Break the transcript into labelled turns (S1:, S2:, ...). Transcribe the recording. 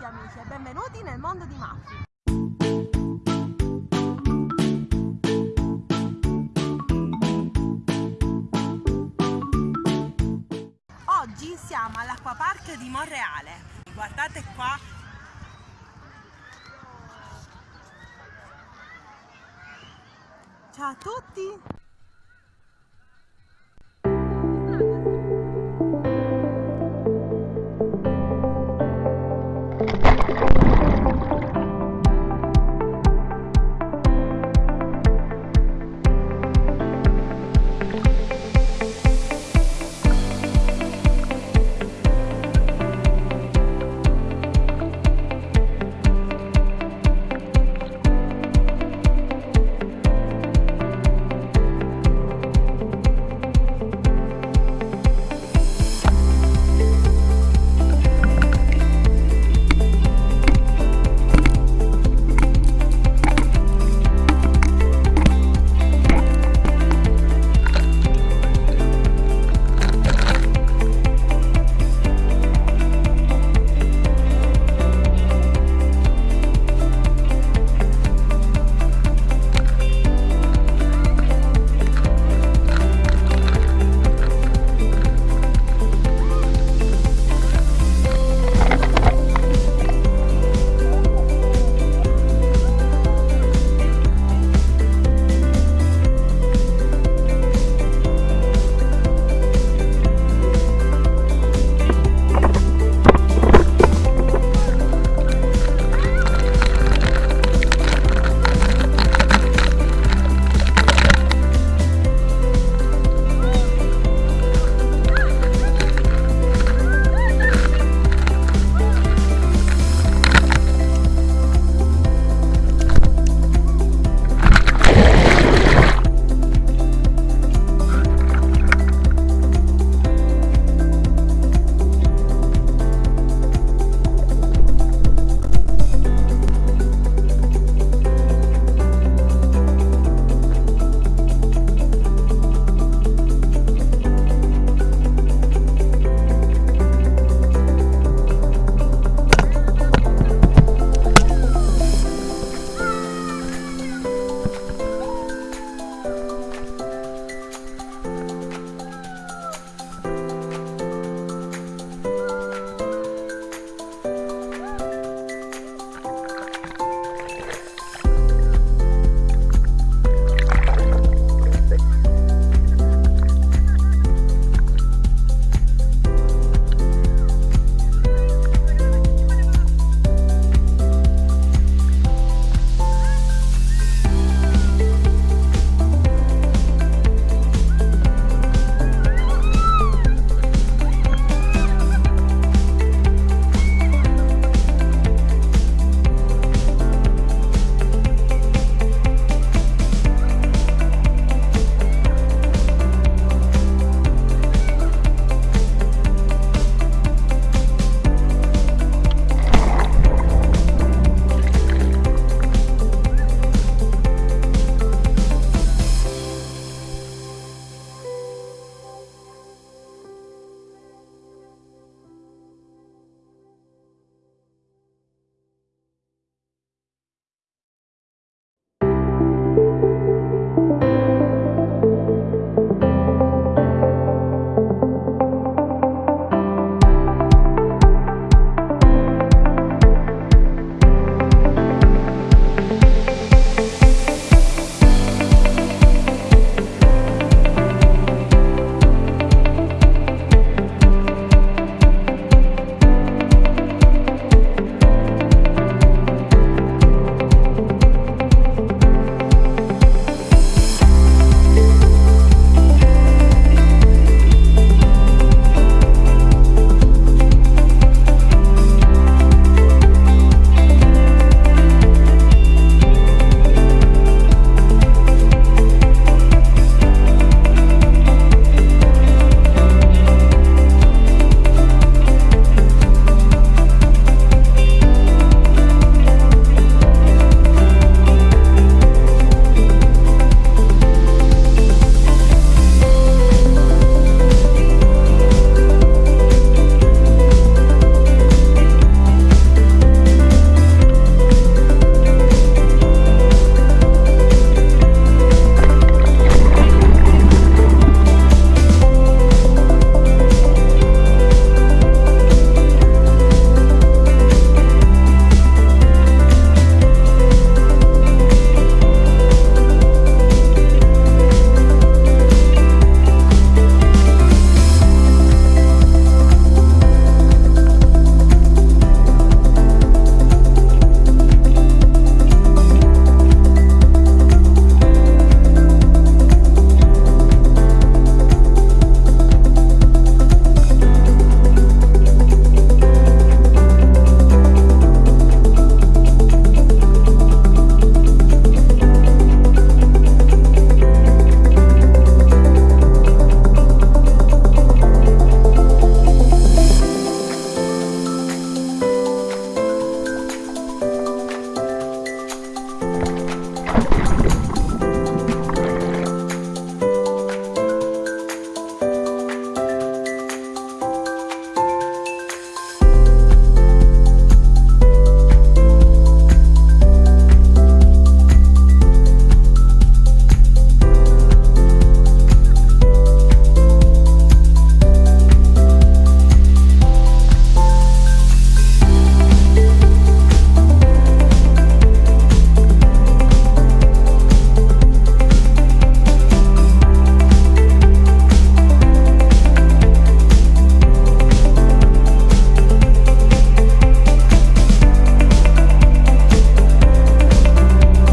S1: tutti amici e benvenuti nel mondo di Maffi. Oggi siamo all'acquapark di Monreale. Guardate qua. Ciao a tutti!